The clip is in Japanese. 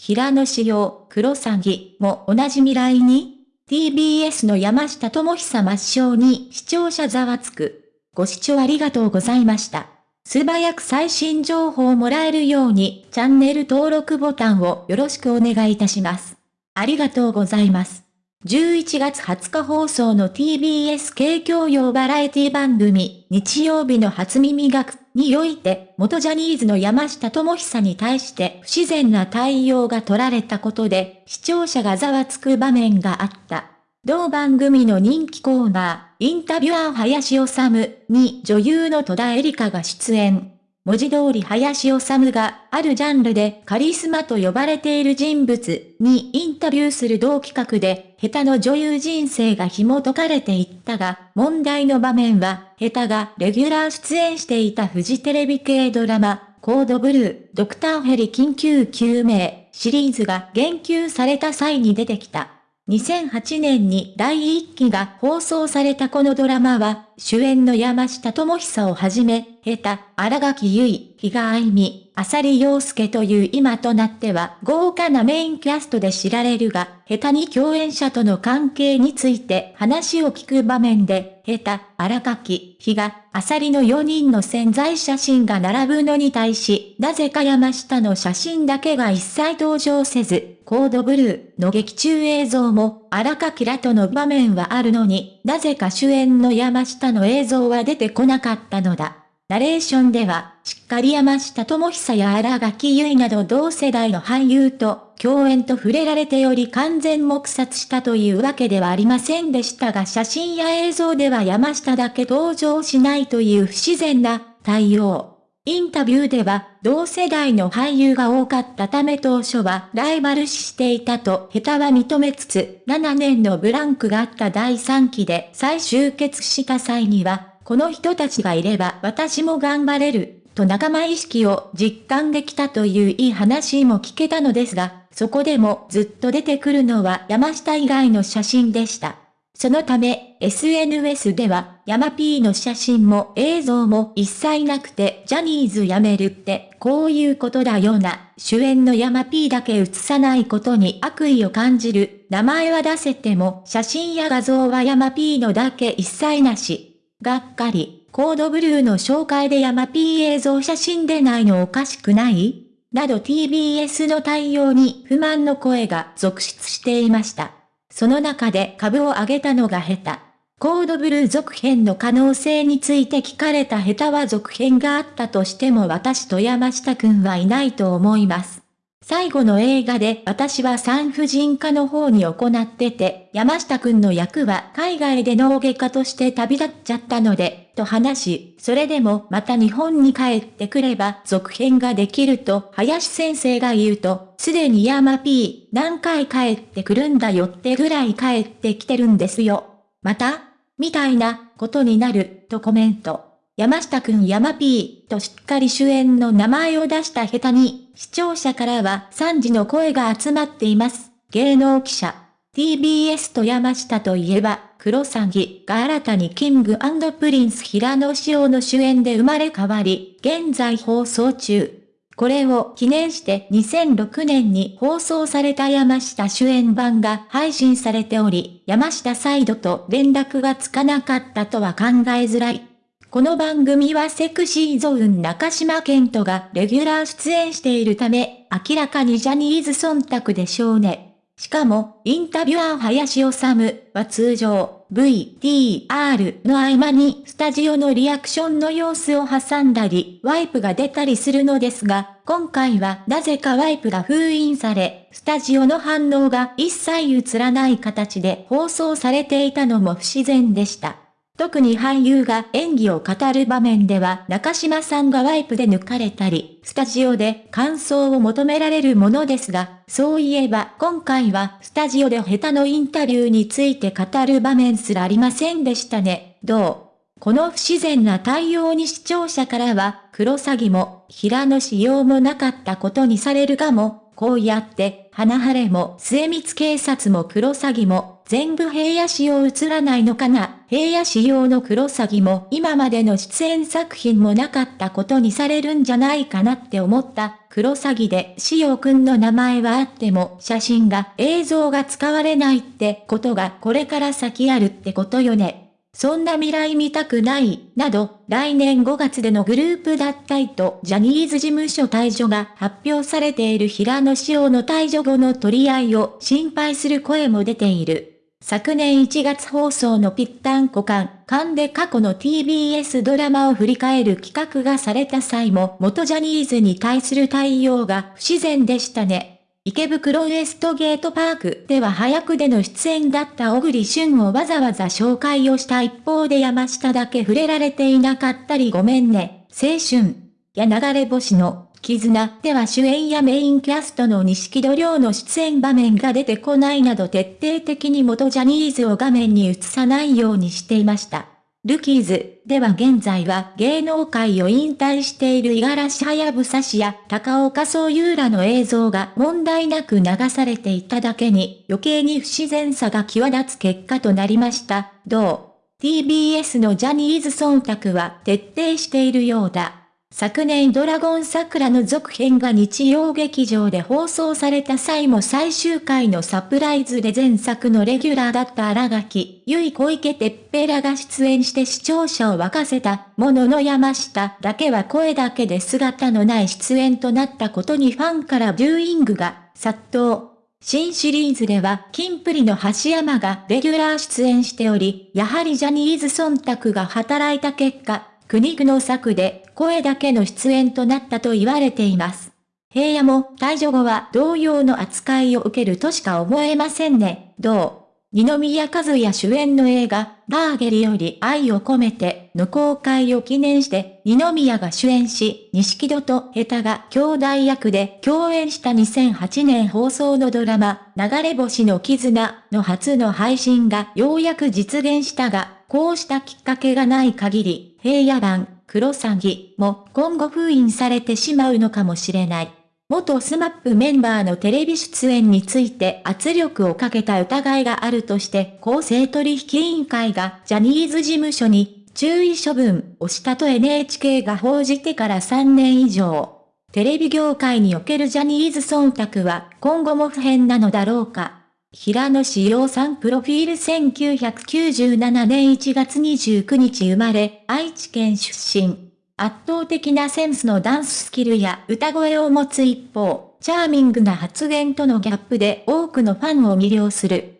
平野紫耀、黒詐欺も同じ未来に ?TBS の山下智久抹消に視聴者ざわつく。ご視聴ありがとうございました。素早く最新情報をもらえるようにチャンネル登録ボタンをよろしくお願いいたします。ありがとうございます。11月20日放送の TBS 系教養バラエティ番組、日曜日の初耳学において、元ジャニーズの山下智久に対して不自然な対応が取られたことで、視聴者がざわつく場面があった。同番組の人気コーナー、インタビュアー林修に女優の戸田恵梨香が出演。文字通り林修があるジャンルでカリスマと呼ばれている人物にインタビューする同企画で下手の女優人生が紐解かれていったが、問題の場面は下手がレギュラー出演していたフジテレビ系ドラマ、コードブルー、ドクターヘリ緊急救命シリーズが言及された際に出てきた。2008年に第1期が放送されたこのドラマは、主演の山下智久をはじめ、下手、荒垣結衣、比嘉愛美、浅利陽介という今となっては豪華なメインキャストで知られるが、下手に共演者との関係について話を聞く場面で、下手、荒垣、比嘉、浅利の4人の潜在写真が並ぶのに対し、なぜか山下の写真だけが一切登場せず、コードブルーの劇中映像も荒垣らとの場面はあるのに、なぜか主演の山下の映像は出てこなかったのだ。ナレーションでは、しっかり山下智久や荒垣結衣など同世代の俳優と共演と触れられてより完全黙殺したというわけではありませんでしたが写真や映像では山下だけ登場しないという不自然な対応。インタビューでは、同世代の俳優が多かったため当初はライバル視していたと下手は認めつつ、7年のブランクがあった第3期で再集結した際には、この人たちがいれば私も頑張れる、と仲間意識を実感できたといういい話も聞けたのですが、そこでもずっと出てくるのは山下以外の写真でした。そのため、SNS では、ヤマピーの写真も映像も一切なくて、ジャニーズ辞めるって、こういうことだよな。主演のヤマピーだけ写さないことに悪意を感じる。名前は出せても、写真や画像はヤマピーのだけ一切なし。がっかり、コードブルーの紹介でヤマピー映像写真でないのおかしくない？など TBS の対応に不満の声が続出していました。その中で株を上げたのが下手。コードブルー続編の可能性について聞かれた下手は続編があったとしても私と山下くんはいないと思います。最後の映画で私は産婦人科の方に行ってて、山下くんの役は海外で脳外科として旅立っちゃったので、と話し、それでもまた日本に帰ってくれば続編ができると林先生が言うと、すでに山 P 何回帰ってくるんだよってぐらい帰ってきてるんですよ。またみたいなことになる、とコメント。山下くん山 P としっかり主演の名前を出したくだりに、視聴者からは賛辞の声が集まっています。芸能記者。TBS と山下といえば、クロサギが新たにキングプリンス平野紫耀の主演で生まれ変わり、現在放送中。これを記念して2006年に放送された山下主演版が配信されており、山下サイドと連絡がつかなかったとは考えづらい。この番組はセクシーゾーン中島健人がレギュラー出演しているため、明らかにジャニーズ忖度でしょうね。しかも、インタビュアー林修は通常、VTR の合間にスタジオのリアクションの様子を挟んだり、ワイプが出たりするのですが、今回はなぜかワイプが封印され、スタジオの反応が一切映らない形で放送されていたのも不自然でした。特に俳優が演技を語る場面では中島さんがワイプで抜かれたり、スタジオで感想を求められるものですが、そういえば今回はスタジオで下手のインタビューについて語る場面すらありませんでしたね。どう？この不自然な対応に視聴者からは、黒詐欺も、平野仕様もなかったことにされるがも、こうやって、花晴れも、末光警察も黒詐欺も、全部平野仕様映らないのかな平野仕様のクロサギも今までの出演作品もなかったことにされるんじゃないかなって思った。クロサギでしおくんの名前はあっても写真が映像が使われないってことがこれから先あるってことよね。そんな未来見たくない、など、来年5月でのグループ脱退とジャニーズ事務所退場が発表されている平野紫耀の退場後の取り合いを心配する声も出ている。昨年1月放送のぴったんこ館、館で過去の TBS ドラマを振り返る企画がされた際も元ジャニーズに対する対応が不自然でしたね。池袋ウエストゲートパークでは早くでの出演だった小栗旬をわざわざ紹介をした一方で山下だけ触れられていなかったりごめんね、青春。や流れ星の絆では主演やメインキャストの錦戸亮の出演場面が出てこないなど徹底的に元ジャニーズを画面に映さないようにしていました。ルキーズでは現在は芸能界を引退している五十嵐早武氏や高岡総優らの映像が問題なく流されていただけに余計に不自然さが際立つ結果となりました。どう ?TBS のジャニーズ忖度は徹底しているようだ。昨年ドラゴン桜の続編が日曜劇場で放送された際も最終回のサプライズで前作のレギュラーだった荒垣、ゆい小池てっぺらが出演して視聴者を沸かせたものの山下だけは声だけで姿のない出演となったことにファンからビューイングが殺到。新シリーズでは、キンプリの橋山がレギュラー出演しており、やはりジャニーズ忖度が働いた結果、苦肉の策で声だけの出演となったと言われています。平野も退場後は同様の扱いを受けるとしか思えませんね。どう？二宮和也主演の映画、ラーゲリより愛を込めての公開を記念して、二宮が主演し、錦戸とヘタが兄弟役で共演した2008年放送のドラマ、流れ星の絆の初の配信がようやく実現したが、こうしたきっかけがない限り、平野版、クロサギも今後封印されてしまうのかもしれない。元スマップメンバーのテレビ出演について圧力をかけた疑いがあるとして公正取引委員会がジャニーズ事務所に注意処分をしたと NHK が報じてから3年以上。テレビ業界におけるジャニーズ忖度は今後も不変なのだろうか。平野志陽さんプロフィール1997年1月29日生まれ、愛知県出身。圧倒的なセンスのダンススキルや歌声を持つ一方、チャーミングな発言とのギャップで多くのファンを魅了する。